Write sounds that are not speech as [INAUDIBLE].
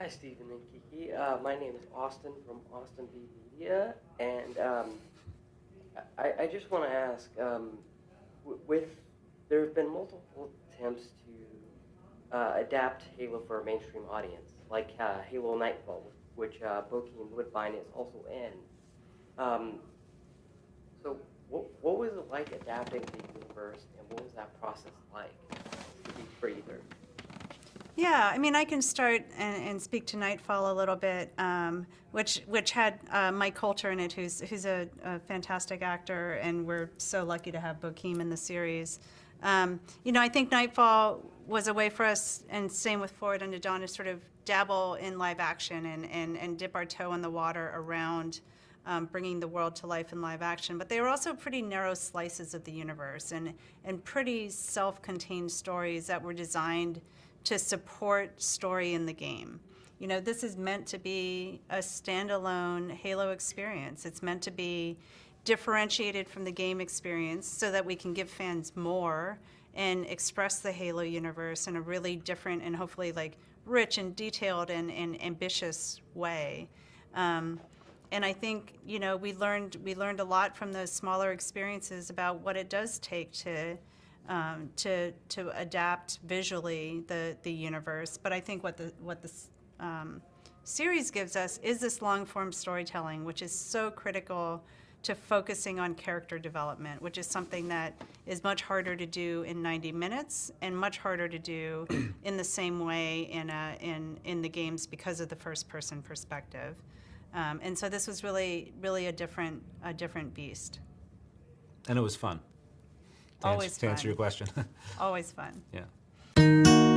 Hi, Stephen and Kiki. Uh, my name is Austin from Austin V Media, and um, I, I just want to ask, um, with there have been multiple attempts to uh, adapt Halo for a mainstream audience, like uh, Halo Nightfall, which uh, Bokeem Woodbine is also in. Um, so, what, what was it like adapting the universe, and what was that process like? For either. Yeah, I mean, I can start and, and speak to Nightfall a little bit, um, which which had uh, Mike Colter in it, who's who's a, a fantastic actor, and we're so lucky to have Bokeem in the series. Um, you know, I think Nightfall was a way for us, and same with Forward Unto Dawn, to sort of dabble in live action and, and, and dip our toe in the water around um, bringing the world to life in live action. But they were also pretty narrow slices of the universe and, and pretty self-contained stories that were designed to support story in the game. You know, this is meant to be a standalone Halo experience. It's meant to be differentiated from the game experience so that we can give fans more and express the Halo universe in a really different and hopefully like rich and detailed and, and ambitious way. Um, and I think you know we learned we learned a lot from those smaller experiences about what it does take to um, to to adapt visually the the universe. But I think what the what the um, series gives us is this long form storytelling, which is so critical to focusing on character development, which is something that is much harder to do in 90 minutes and much harder to do [CLEARS THROAT] in the same way in, a, in, in the games because of the first person perspective. Um, and so this was really, really a different, a different beast. And it was fun. To Always answer, to answer fun. your question. [LAUGHS] Always fun. yeah.